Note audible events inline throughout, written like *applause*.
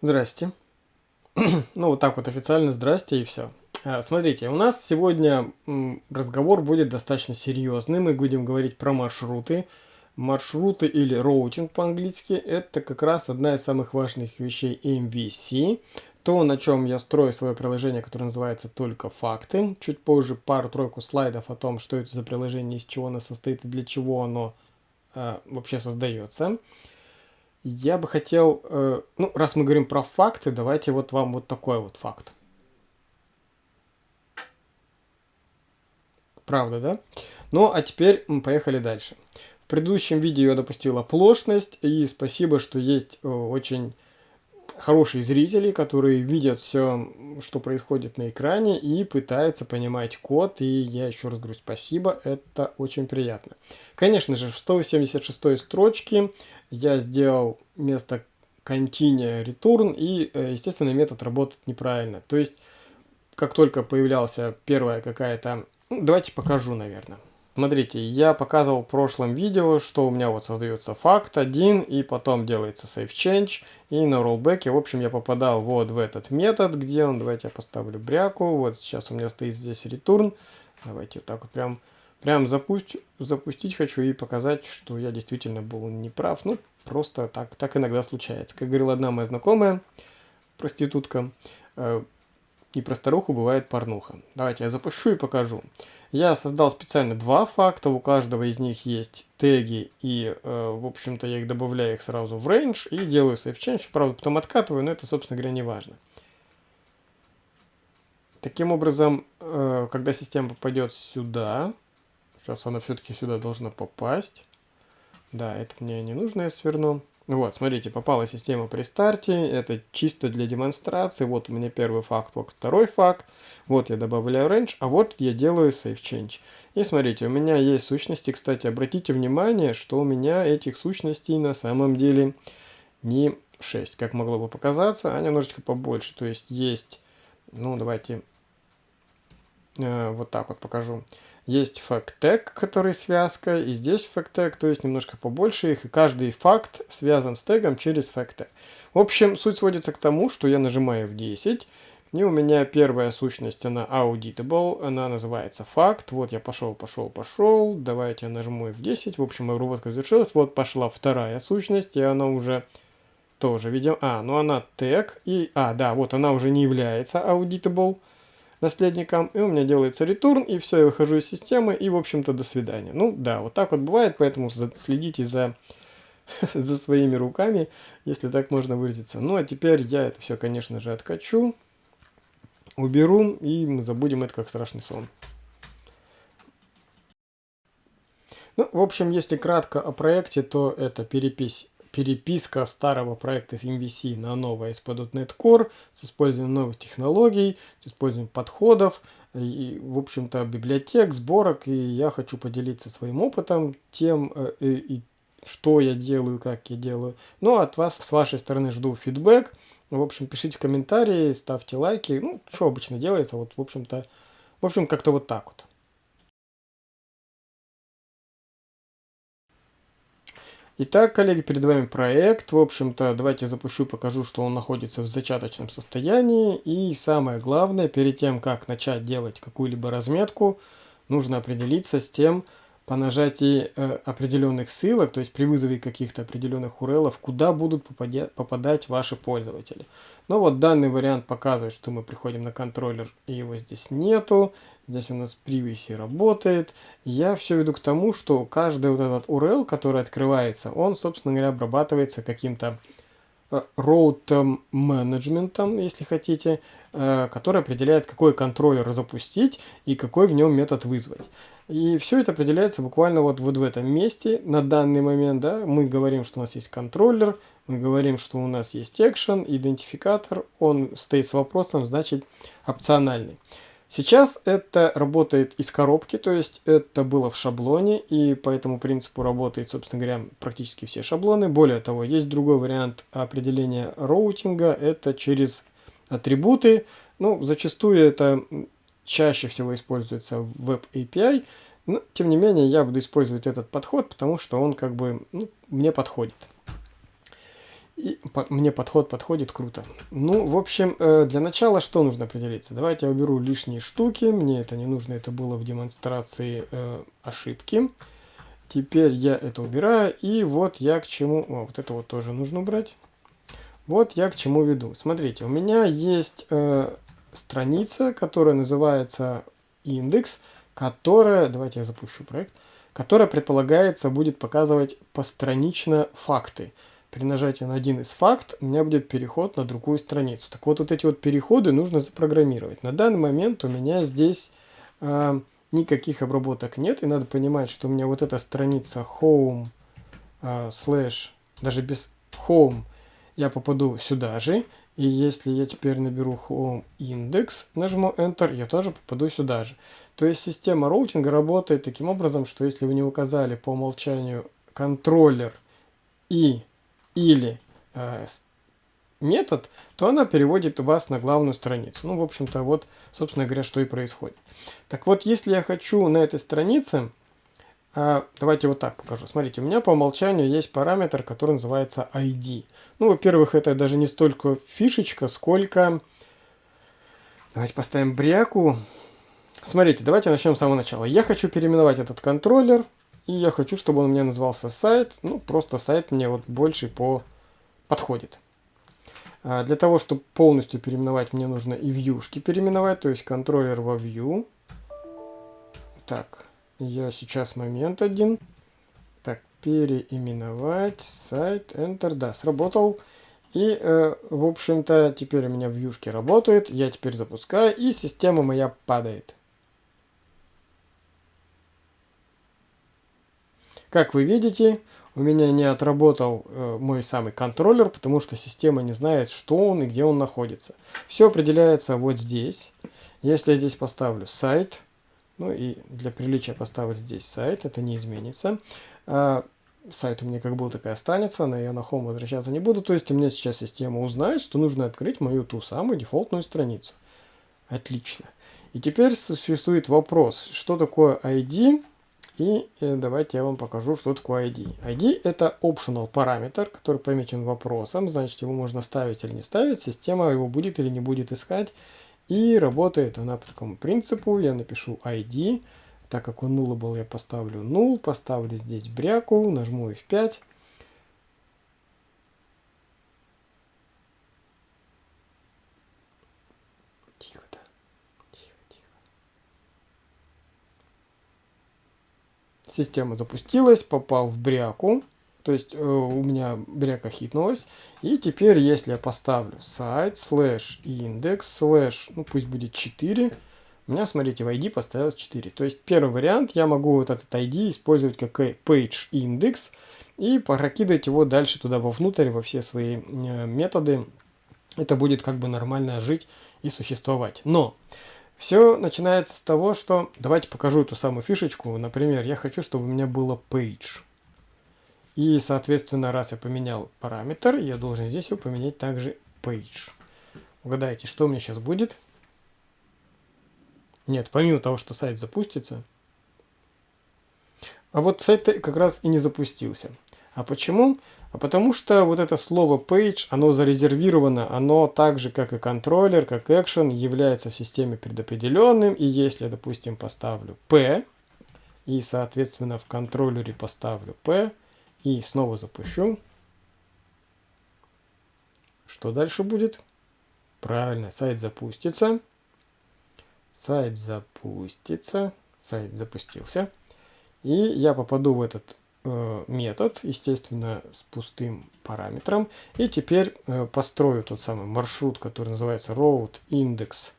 Здрасте. *clears throat* ну, вот так вот официально здрасте и все. А, смотрите, у нас сегодня разговор будет достаточно серьезный. Мы будем говорить про маршруты. Маршруты или роутинг по-английски – это как раз одна из самых важных вещей MVC. То, на чем я строю свое приложение, которое называется «Только факты». Чуть позже пару-тройку слайдов о том, что это за приложение, из чего оно состоит и для чего оно э, вообще создается. Я бы хотел, э, ну, раз мы говорим про факты, давайте вот вам вот такой вот факт. Правда, да? Ну, а теперь мы поехали дальше. В предыдущем видео я допустил оплошность, и спасибо, что есть э, очень хорошие зрители, которые видят все, что происходит на экране и пытаются понимать код. И я еще раз говорю спасибо, это очень приятно. Конечно же, в 176 строчке я сделал место continue return и, э, естественно, метод работает неправильно. То есть, как только появлялся первая какая-то... Ну, давайте покажу, наверное. Смотрите, я показывал в прошлом видео, что у меня вот создается факт один, и потом делается save change, и на rollback, в общем, я попадал вот в этот метод, где он, давайте я поставлю бряку, вот сейчас у меня стоит здесь return, давайте вот так вот прям, прям запусть, запустить хочу и показать, что я действительно был неправ, ну, просто так, так иногда случается. Как говорила одна моя знакомая, проститутка, э, и про старуху бывает порнуха. Давайте я запущу и покажу. Я создал специально два факта, у каждого из них есть теги, и, э, в общем-то, я их добавляю их сразу в range и делаю save change, правда, потом откатываю, но это, собственно говоря, не важно. Таким образом, э, когда система попадет сюда, сейчас она все-таки сюда должна попасть, да, это мне не нужно, я сверну. Вот, смотрите, попала система при старте, это чисто для демонстрации, вот у меня первый факт, вот второй факт, вот я добавляю range, а вот я делаю save change. И смотрите, у меня есть сущности, кстати, обратите внимание, что у меня этих сущностей на самом деле не 6, как могло бы показаться, а немножечко побольше, то есть есть, ну давайте э, вот так вот покажу. Есть tag, который связка, и здесь tag, то есть немножко побольше их, и каждый факт связан с тегом через tag. В общем, суть сводится к тому, что я нажимаю в 10, и у меня первая сущность, она auditable, она называется факт. Вот я пошел, пошел, пошел, давайте я нажму F10, в общем, обработка завершилась. Вот пошла вторая сущность, и она уже тоже, видим, а, ну она тег, и, а, да, вот она уже не является auditable наследником, и у меня делается return, и все, я выхожу из системы, и, в общем-то, до свидания. Ну, да, вот так вот бывает, поэтому следите за, *laughs* за своими руками, если так можно выразиться. Ну, а теперь я это все, конечно же, откачу, уберу, и мы забудем это как страшный сон. Ну, в общем, если кратко о проекте, то это перепись переписка старого проекта MVC на новое ASP.NET Core с использованием новых технологий, с использованием подходов, и, в общем-то, библиотек, сборок, и я хочу поделиться своим опытом, тем, э, и, и, что я делаю, как я делаю. Ну, от вас, с вашей стороны, жду фидбэк. В общем, пишите комментарии, ставьте лайки. Ну, что обычно делается, вот, в общем-то, в общем, как-то вот так вот. Итак, коллеги, перед вами проект. В общем-то, давайте запущу, покажу, что он находится в зачаточном состоянии. И самое главное, перед тем, как начать делать какую-либо разметку, нужно определиться с тем, по нажатии э, определенных ссылок, то есть при вызове каких-то определенных URL, куда будут попадя попадать ваши пользователи. Но вот данный вариант показывает, что мы приходим на контроллер, и его здесь нету. Здесь у нас privacy работает. Я все веду к тому, что каждый вот этот URL, который открывается, он, собственно говоря, обрабатывается каким-то э, route менеджментом, если хотите, э, который определяет, какой контроллер запустить и какой в нем метод вызвать. И все это определяется буквально вот, вот в этом месте на данный момент. Да, мы говорим, что у нас есть контроллер, мы говорим, что у нас есть action, идентификатор, он стоит с вопросом, значит опциональный. Сейчас это работает из коробки, то есть это было в шаблоне, и по этому принципу работает, собственно говоря, практически все шаблоны. Более того, есть другой вариант определения роутинга, это через атрибуты. Ну, зачастую это чаще всего используется в Web API, но тем не менее я буду использовать этот подход, потому что он как бы ну, мне подходит. И по, мне подход подходит круто. Ну, в общем, э, для начала что нужно определиться? Давайте я уберу лишние штуки. Мне это не нужно, это было в демонстрации э, ошибки. Теперь я это убираю. И вот я к чему... О, вот это вот тоже нужно убрать. Вот я к чему веду. Смотрите, у меня есть э, страница, которая называется индекс, которая... Давайте я запущу проект. Которая, предполагается, будет показывать постранично факты при нажатии на один из факт у меня будет переход на другую страницу. Так вот, вот эти вот переходы нужно запрограммировать. На данный момент у меня здесь э, никаких обработок нет, и надо понимать, что у меня вот эта страница home э, slash, даже без home, я попаду сюда же, и если я теперь наберу home index, нажму enter, я тоже попаду сюда же. То есть система роутинга работает таким образом, что если вы не указали по умолчанию контроллер и или э, метод, то она переводит вас на главную страницу. Ну, в общем-то, вот, собственно говоря, что и происходит. Так вот, если я хочу на этой странице, э, давайте вот так покажу. Смотрите, у меня по умолчанию есть параметр, который называется ID. Ну, во-первых, это даже не столько фишечка, сколько... Давайте поставим бряку. Смотрите, давайте начнем с самого начала. Я хочу переименовать этот контроллер и я хочу, чтобы он у меня назывался сайт. Ну, просто сайт мне вот больше по подходит. А для того, чтобы полностью переименовать, мне нужно и вьюшки переименовать, то есть контроллер во view. Так, я сейчас момент один. Так, переименовать сайт, Enter, да, сработал. И, э, в общем-то, теперь у меня вьюшки работают. Я теперь запускаю, и система моя падает. Как вы видите, у меня не отработал э, мой самый контроллер, потому что система не знает, что он и где он находится. Все определяется вот здесь. Если я здесь поставлю сайт, ну и для приличия поставлю здесь сайт, это не изменится. А, сайт у меня как был, так и останется, но я на home возвращаться не буду. То есть у меня сейчас система узнает, что нужно открыть мою ту самую дефолтную страницу. Отлично. И теперь существует вопрос, что такое ID и э, давайте я вам покажу, что такое ID. ID это optional параметр, который помечен вопросом, значит его можно ставить или не ставить, система его будет или не будет искать. И работает она по такому принципу, я напишу ID, так как он nullable я поставлю null, поставлю здесь бряку, нажму F5. Система запустилась, попал в бряку. То есть э, у меня бряка хитнулась. И теперь, если я поставлю сайт, слэш индекс, слэш, ну пусть будет 4, у меня, смотрите, в ID поставилось 4. То есть первый вариант, я могу вот этот ID использовать как page index и прокидывать его дальше туда вовнутрь, во все свои э, методы. Это будет как бы нормально жить и существовать. Но все начинается с того, что... Давайте покажу эту самую фишечку. Например, я хочу, чтобы у меня было page. И, соответственно, раз я поменял параметр, я должен здесь его поменять также page. Угадайте, что у меня сейчас будет? Нет, помимо того, что сайт запустится. А вот сайт как раз и не запустился. А почему? А потому что вот это слово page, оно зарезервировано, оно так же, как и контроллер, как action, является в системе предопределенным. И если, допустим, поставлю p, и, соответственно, в контроллере поставлю p, и снова запущу, что дальше будет? Правильно, сайт запустится. Сайт запустится. Сайт запустился. И я попаду в этот метод, естественно, с пустым параметром. И теперь э, построю тот самый маршрут, который называется road index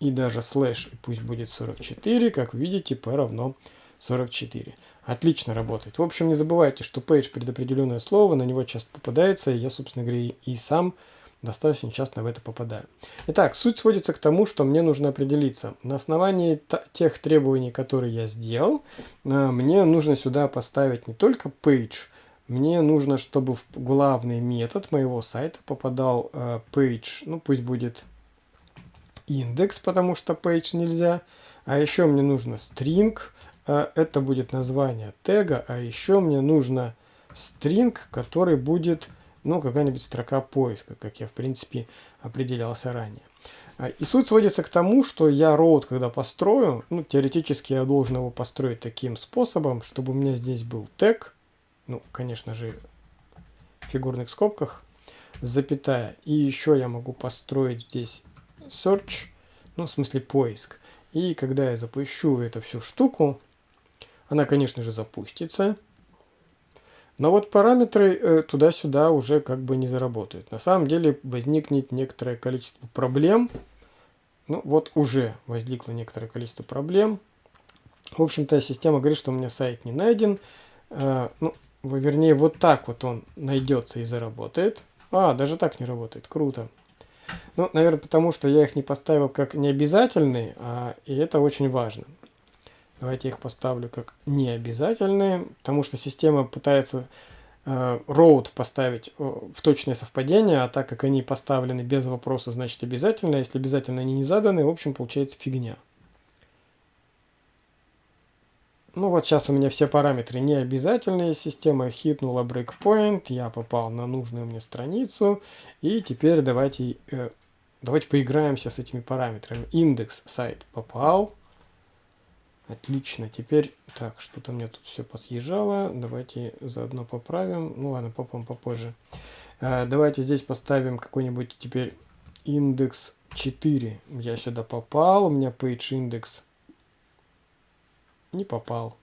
и даже слэш, пусть будет 44, как видите, p равно 44. Отлично работает. В общем, не забывайте, что page предопределенное слово, на него часто попадается, и я, собственно говоря, и сам достаточно часто в это попадаю. Итак, суть сводится к тому, что мне нужно определиться. На основании тех требований, которые я сделал, э, мне нужно сюда поставить не только page, мне нужно, чтобы в главный метод моего сайта попадал э, page, ну пусть будет индекс, потому что page нельзя. А еще мне нужно string, э, это будет название тега, а еще мне нужно string, который будет, ну, какая-нибудь строка поиска, как я, в принципе, определялся ранее. А, и суть сводится к тому, что я роут, когда построю, ну, теоретически я должен его построить таким способом, чтобы у меня здесь был тег, ну, конечно же, в фигурных скобках, запятая. И еще я могу построить здесь search, ну, в смысле поиск. И когда я запущу эту всю штуку, она, конечно же, запустится. Но вот параметры э, туда-сюда уже как бы не заработают. На самом деле возникнет некоторое количество проблем. Ну вот уже возникло некоторое количество проблем. В общем-то, система говорит, что у меня сайт не найден. Э, ну, вернее, вот так вот он найдется и заработает. А, даже так не работает. Круто. Ну, наверное, потому что я их не поставил как необязательные, а, и это очень важно. Давайте их поставлю как необязательные, потому что система пытается э, поставить в точное совпадение, а так как они поставлены без вопроса, значит обязательно. Если обязательно они не заданы, в общем, получается фигня. Ну вот сейчас у меня все параметры не обязательные. Система хитнула breakpoint, я попал на нужную мне страницу. И теперь давайте, э, давайте поиграемся с этими параметрами. Индекс сайт попал. Отлично. Теперь, так, что-то мне тут все посъезжало. Давайте заодно поправим. Ну ладно, попом попозже. Э, давайте здесь поставим какой-нибудь теперь индекс 4. Я сюда попал. У меня page индекс не попал.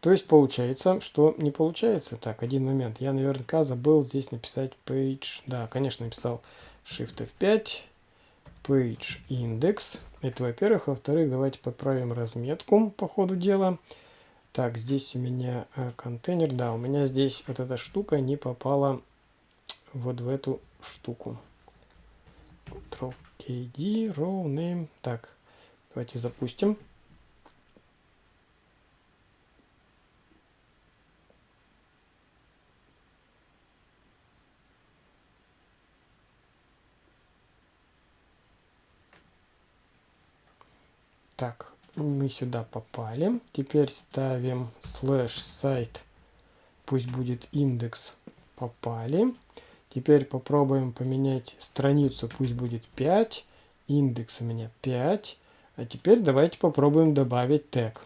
То есть получается, что не получается. Так, один момент. Я наверняка забыл здесь написать page. Да, конечно, написал Shift F5. Page index. Это во-первых. Во-вторых, давайте поправим разметку по ходу дела. Так, здесь у меня э, контейнер. Да, у меня здесь вот эта штука не попала вот в эту штуку. Ctrl-KD, row name. Так, давайте запустим. Так, мы сюда попали. Теперь ставим слэш сайт. Пусть будет индекс. Попали. Теперь попробуем поменять страницу. Пусть будет 5. Индекс у меня 5. А теперь давайте попробуем добавить тег.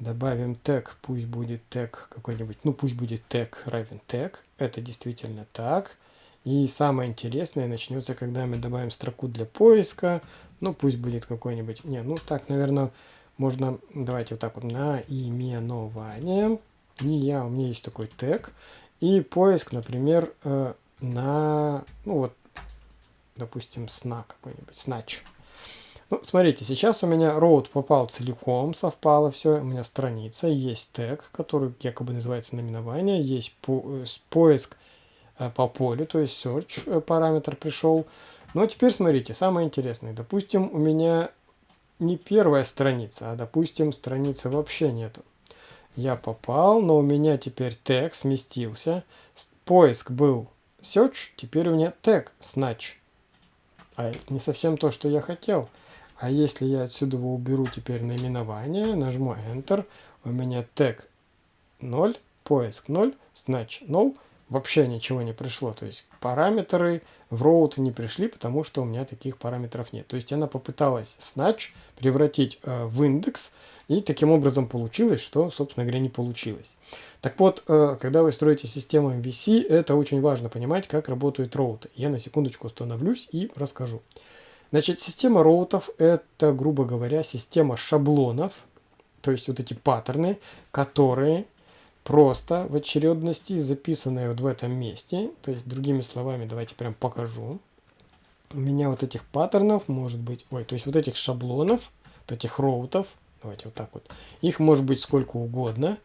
Добавим тег, пусть будет тег какой-нибудь, ну пусть будет тег равен тег. Это действительно так. И самое интересное начнется, когда мы добавим строку для поиска. Ну, пусть будет какой-нибудь... Не, ну так, наверное, можно... Давайте вот так вот. Наименование. Не я, у меня есть такой тег. И поиск, например, э, на... Ну вот, допустим, сна какой-нибудь. Снач. Ну, смотрите, сейчас у меня road попал целиком, совпало все. У меня страница, есть тег, который якобы называется наименование. Есть по э, поиск по полю, то есть search э, параметр пришел. Но теперь смотрите, самое интересное. Допустим, у меня не первая страница, а допустим, страницы вообще нету. Я попал, но у меня теперь тег сместился. Поиск был search, теперь у меня тег snatch. А это не совсем то, что я хотел. А если я отсюда уберу теперь наименование, нажму Enter, у меня тег 0, поиск 0, snatch 0, вообще ничего не пришло. То есть параметры в route не пришли, потому что у меня таких параметров нет. То есть она попыталась snatch превратить э, в индекс, и таким образом получилось, что, собственно говоря, не получилось. Так вот, э, когда вы строите систему MVC, это очень важно понимать, как работают роуты. Я на секундочку остановлюсь и расскажу. Значит, система роутов – это, грубо говоря, система шаблонов, то есть вот эти паттерны, которые просто в очередности, записанные вот в этом месте. То есть, другими словами, давайте прям покажу. У меня вот этих паттернов может быть, ой, то есть вот этих шаблонов, вот этих роутов, давайте вот так вот, их может быть сколько угодно.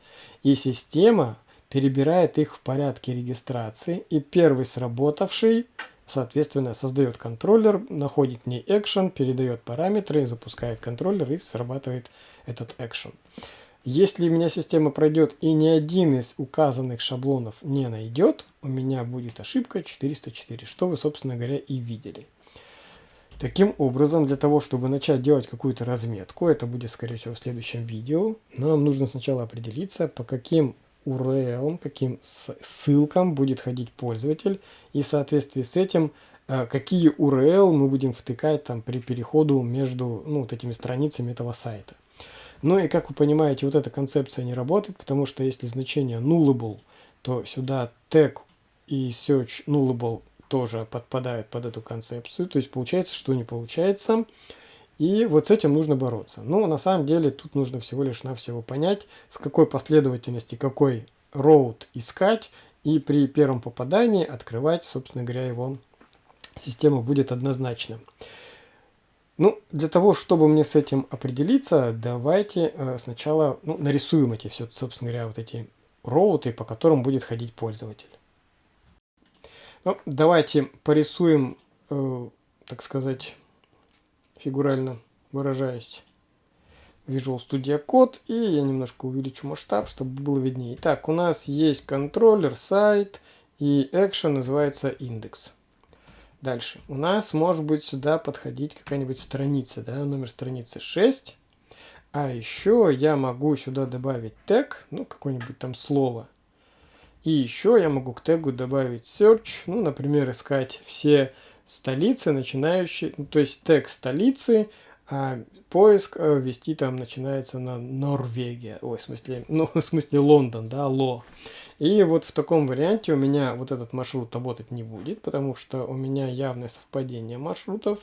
И система перебирает их в порядке регистрации. И первый сработавший, соответственно, создает контроллер, находит в action, передает параметры, запускает контроллер и срабатывает этот action. Если у меня система пройдет и ни один из указанных шаблонов не найдет, у меня будет ошибка 404, что вы, собственно говоря, и видели. Таким образом, для того, чтобы начать делать какую-то разметку, это будет, скорее всего, в следующем видео, нам нужно сначала определиться, по каким URL, каким ссылкам будет ходить пользователь, и в соответствии с этим, э, какие URL мы будем втыкать там при переходу между ну, вот этими страницами этого сайта. Ну и как вы понимаете, вот эта концепция не работает, потому что если значение nullable, то сюда tag и search nullable тоже подпадают под эту концепцию. То есть получается, что не получается. И вот с этим нужно бороться. Но на самом деле тут нужно всего лишь навсего понять, в какой последовательности какой road искать. И при первом попадании открывать, собственно говоря, его система будет однозначно. Ну, для того, чтобы мне с этим определиться, давайте э, сначала ну, нарисуем эти все, собственно говоря, вот эти роуты, по которым будет ходить пользователь. Ну, давайте порисуем, э, так сказать, фигурально выражаясь, Visual Studio Code. И я немножко увеличу масштаб, чтобы было виднее. Итак, у нас есть контроллер, сайт и action называется индекс. Дальше. У нас может быть сюда подходить какая-нибудь страница, да, номер страницы 6. А еще я могу сюда добавить тег, ну, какое-нибудь там слово. И еще я могу к тегу добавить search, ну, например, искать все столицы, начинающие, ну, то есть тег столицы, а поиск э, ввести там начинается на Норвегия, ой, в смысле, *laughs* ну, в смысле Лондон, да, Ло. И вот в таком варианте у меня вот этот маршрут работать не будет, потому что у меня явное совпадение маршрутов.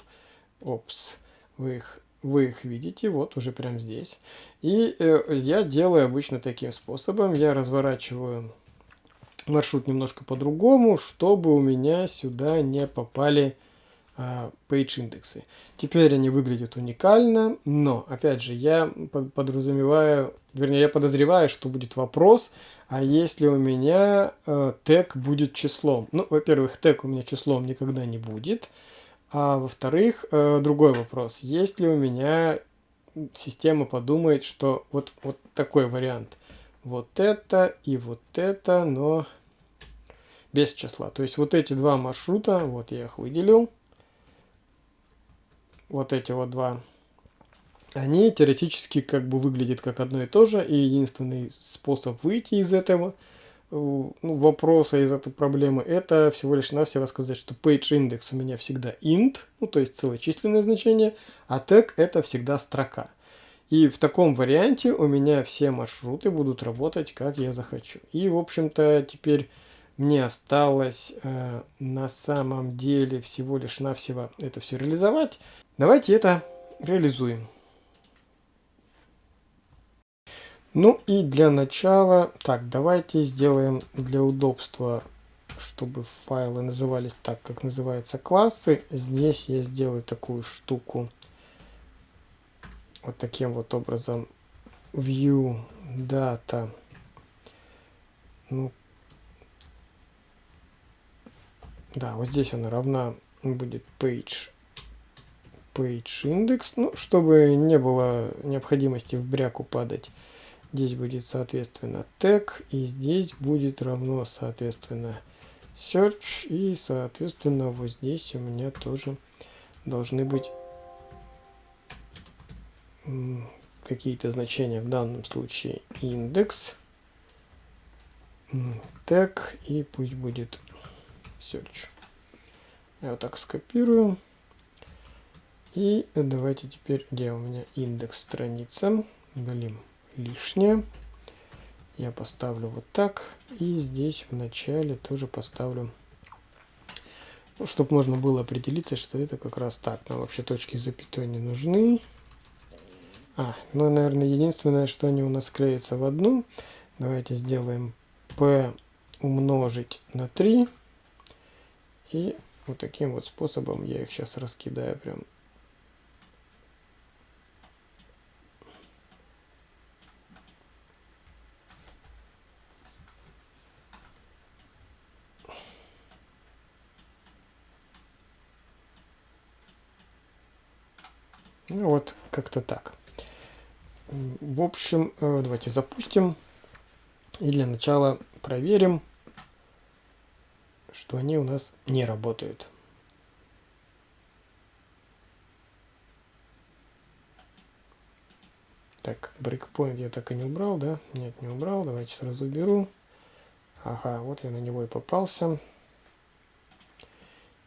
Опс, вы их, вы их видите, вот уже прямо здесь. И э, я делаю обычно таким способом. Я разворачиваю маршрут немножко по-другому, чтобы у меня сюда не попали а, page индексы. Теперь они выглядят уникально, но, опять же, я подразумеваю, вернее, я подозреваю, что будет вопрос, а если у меня э, тег будет числом? Ну, во-первых, тег у меня числом никогда не будет, а во-вторых, э, другой вопрос, если у меня система подумает, что вот, вот такой вариант, вот это и вот это, но без числа. То есть вот эти два маршрута, вот я их выделил, вот эти вот два, они теоретически как бы выглядят как одно и то же, и единственный способ выйти из этого э, ну, вопроса, из этой проблемы, это всего лишь навсего сказать, что page индекс у меня всегда int, ну то есть целочисленное значение, а tag это всегда строка. И в таком варианте у меня все маршруты будут работать как я захочу. И в общем-то теперь мне осталось э, на самом деле всего лишь навсего это все реализовать. Давайте это реализуем. Ну и для начала, так, давайте сделаем для удобства, чтобы файлы назывались так, как называются классы. Здесь я сделаю такую штуку вот таким вот образом. View data. Ну, Да, вот здесь она равна будет page, page index, ну, чтобы не было необходимости в бряку падать. Здесь будет, соответственно, tag, и здесь будет равно, соответственно, search, и, соответственно, вот здесь у меня тоже должны быть какие-то значения, в данном случае индекс, tag, и пусть будет search. Я вот так скопирую. И давайте теперь, где у меня индекс страницы, удалим лишнее. Я поставлю вот так. И здесь в начале тоже поставлю, ну, чтобы можно было определиться, что это как раз так. Нам вообще точки запятой не нужны. А, ну, наверное, единственное, что они у нас клеятся в одну. Давайте сделаем p умножить на 3. И вот таким вот способом я их сейчас раскидаю прям. Ну вот, как-то так. В общем, э, давайте запустим. И для начала проверим что они у нас не работают. Так, breakpoint я так и не убрал, да? Нет, не убрал. Давайте сразу уберу. Ага, вот я на него и попался.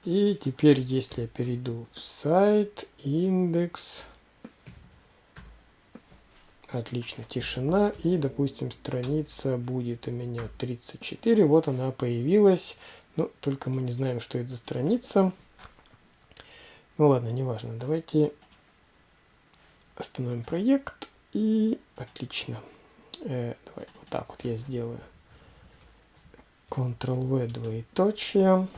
И теперь, если я перейду в сайт, индекс, отлично, тишина, и, допустим, страница будет у меня 34, вот она появилась, ну, только мы не знаем, что это за страница. Ну ладно, неважно, давайте остановим проект, и отлично. Э, давай, вот так вот я сделаю. Ctrl-V двоеточие.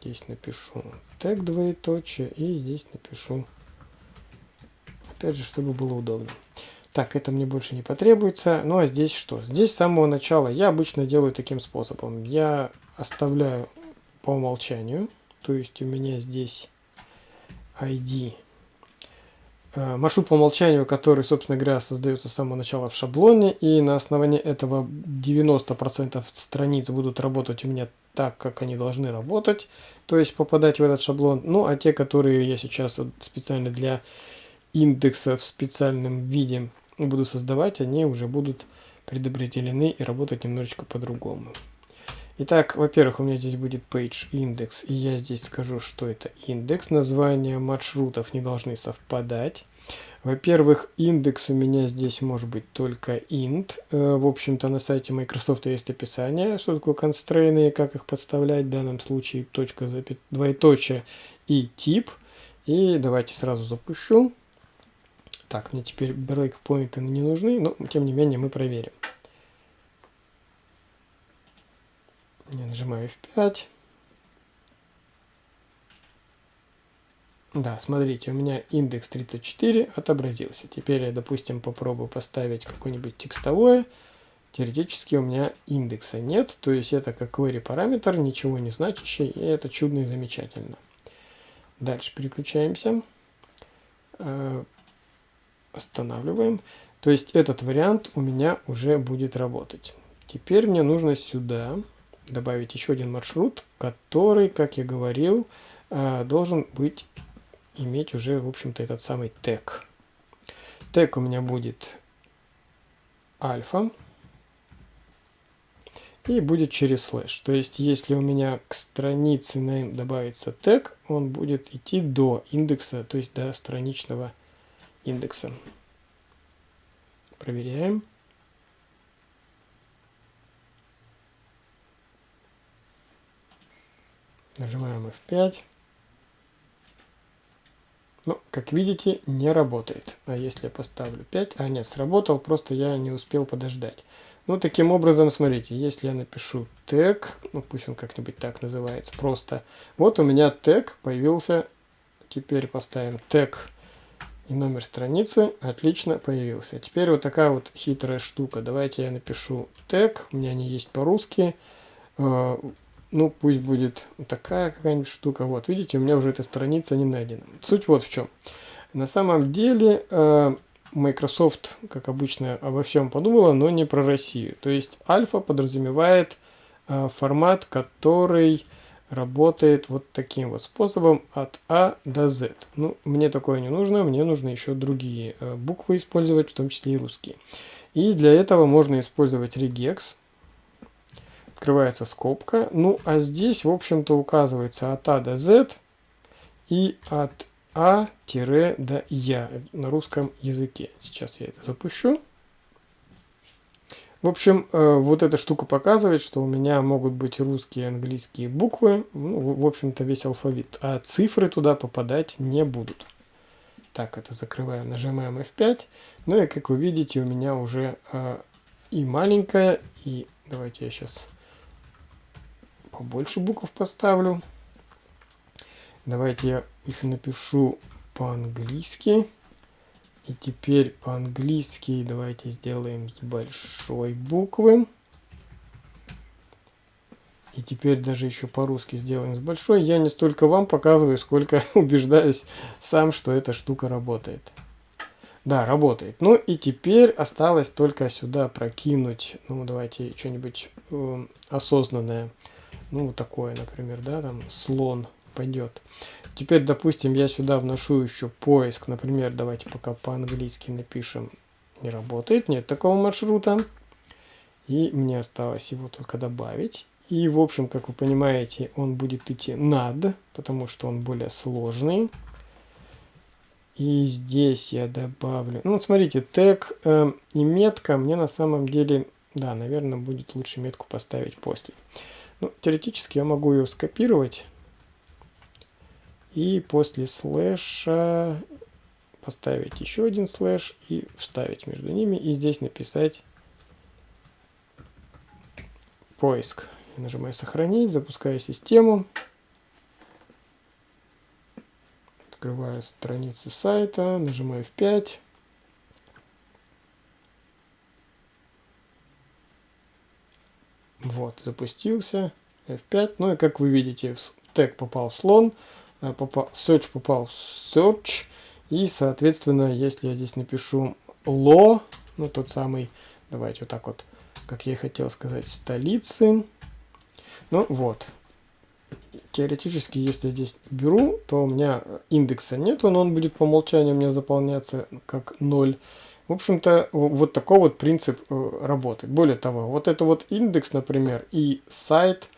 Здесь напишу тег двоеточие и здесь напишу, опять же, чтобы было удобно. Так, это мне больше не потребуется. Ну а здесь что? Здесь с самого начала я обычно делаю таким способом. Я оставляю по умолчанию, то есть у меня здесь ID маршрут по умолчанию, который, собственно говоря, создается с самого начала в шаблоне, и на основании этого 90% страниц будут работать у меня так, как они должны работать, то есть попадать в этот шаблон. Ну, а те, которые я сейчас специально для индекса в специальном виде буду создавать, они уже будут предопределены и работать немножечко по-другому. Итак, во-первых, у меня здесь будет page index, и я здесь скажу, что это индекс. Названия маршрутов не должны совпадать. Во-первых, индекс у меня здесь может быть только int. Э, в общем-то, на сайте Microsoft есть описание, что такое и как их подставлять. В данном случае точка, двоеточие и тип. И давайте сразу запущу. Так, мне теперь брейкпоинты не нужны, но тем не менее мы проверим. Я нажимаю F5. Да, смотрите, у меня индекс 34 отобразился. Теперь я, допустим, попробую поставить какое-нибудь текстовое. Теоретически у меня индекса нет, то есть это как query параметр, ничего не значащий, и это чудно и замечательно. Дальше переключаемся. Э, останавливаем. То есть этот вариант у меня уже будет работать. Теперь мне нужно сюда добавить еще один маршрут, который, как я говорил, э, должен быть, иметь уже, в общем-то, этот самый тег. Тег у меня будет альфа и будет через слэш. То есть, если у меня к странице name добавится тег, он будет идти до индекса, то есть до страничного индекса. Проверяем. Нажимаем F5. Ну, как видите, не работает. А если я поставлю 5... А, нет, сработал, просто я не успел подождать. Ну, таким образом, смотрите, если я напишу тег, ну, пусть он как-нибудь так называется, просто... Вот у меня тег появился. Теперь поставим тег и номер страницы. Отлично, появился. Теперь вот такая вот хитрая штука. Давайте я напишу тег. У меня они есть по-русски э, ну, пусть будет такая какая-нибудь штука. Вот, видите, у меня уже эта страница не найдена. Суть вот в чем. На самом деле э, Microsoft, как обычно, обо всем подумала, но не про Россию. То есть альфа подразумевает э, формат, который работает вот таким вот способом от А до Z. Ну, мне такое не нужно, мне нужно еще другие э, буквы использовать, в том числе и русские. И для этого можно использовать regex открывается скобка. Ну, а здесь, в общем-то, указывается от А до Z и от А до Я на русском языке. Сейчас я это запущу. В общем, э, вот эта штука показывает, что у меня могут быть русские и английские буквы, ну, в общем-то, весь алфавит, а цифры туда попадать не будут. Так, это закрываем, нажимаем F5. Ну и, как вы видите, у меня уже э, и маленькая, и давайте я сейчас побольше букв поставлю. Давайте я их напишу по-английски. И теперь по-английски давайте сделаем с большой буквы. И теперь даже еще по-русски сделаем с большой. Я не столько вам показываю, сколько *laughs* убеждаюсь сам, что эта штука работает. Да, работает. Ну и теперь осталось только сюда прокинуть, ну давайте что-нибудь э, осознанное. Ну, вот такое, например, да, там слон пойдет. Теперь, допустим, я сюда вношу еще поиск. Например, давайте пока по-английски напишем не работает, нет такого маршрута. И мне осталось его только добавить. И, в общем, как вы понимаете, он будет идти над, потому что он более сложный. И здесь я добавлю... Ну, вот смотрите, тег э, и метка мне на самом деле... Да, наверное, будет лучше метку поставить после. Ну, теоретически я могу ее скопировать. И после слэша поставить еще один слэш и вставить между ними. И здесь написать поиск. Я нажимаю сохранить, запускаю систему. Открываю страницу сайта, нажимаю F5. Вот, запустился. F5. Ну и как вы видите, тег попал в слон, э, попал, search попал в search. И, соответственно, если я здесь напишу lo, ну тот самый, давайте вот так вот, как я и хотел сказать, столицы. Ну вот. Теоретически, если здесь беру, то у меня индекса нету, но он будет по умолчанию у меня заполняться как 0. В общем-то, вот такой вот принцип э, работает. Более того, вот это вот индекс, например, и сайт,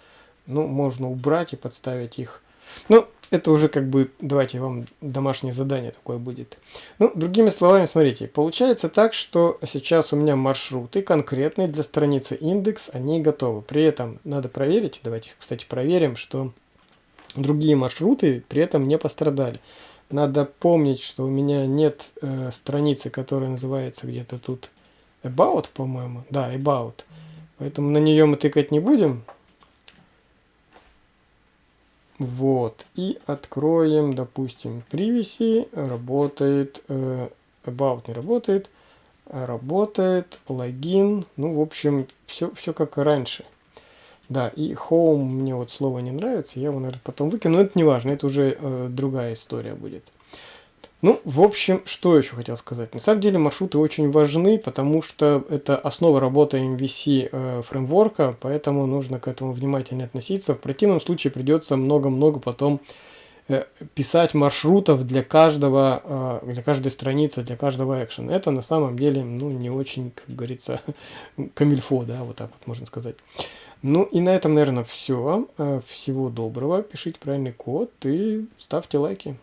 ну, можно убрать и подставить их. Ну, это уже как бы, давайте вам домашнее задание такое будет. Ну, другими словами, смотрите, получается так, что сейчас у меня маршруты конкретные для страницы индекс, они готовы. При этом надо проверить, давайте, кстати, проверим, что другие маршруты при этом не пострадали. Надо помнить, что у меня нет э, страницы, которая называется где-то тут About, по-моему. Да, About. Поэтому на нее мы тыкать не будем. Вот. И откроем, допустим, привеси. Работает. Э, about не работает. Работает. Логин. Ну, в общем, все, все как раньше. Да, и home мне вот слово не нравится. Я его, наверное, потом выкину. Но это не важно. Это уже э, другая история будет. Ну, в общем, что еще хотел сказать. На самом деле маршруты очень важны, потому что это основа работы MVC э, фреймворка, поэтому нужно к этому внимательно относиться. В противном случае придется много-много потом э, писать маршрутов для каждого, э, для каждой страницы, для каждого экшена. Это на самом деле, ну, не очень, как говорится, *laughs* камильфо, да, вот так вот можно сказать. Ну и на этом, наверное, все. Э, всего доброго. Пишите правильный код и ставьте лайки.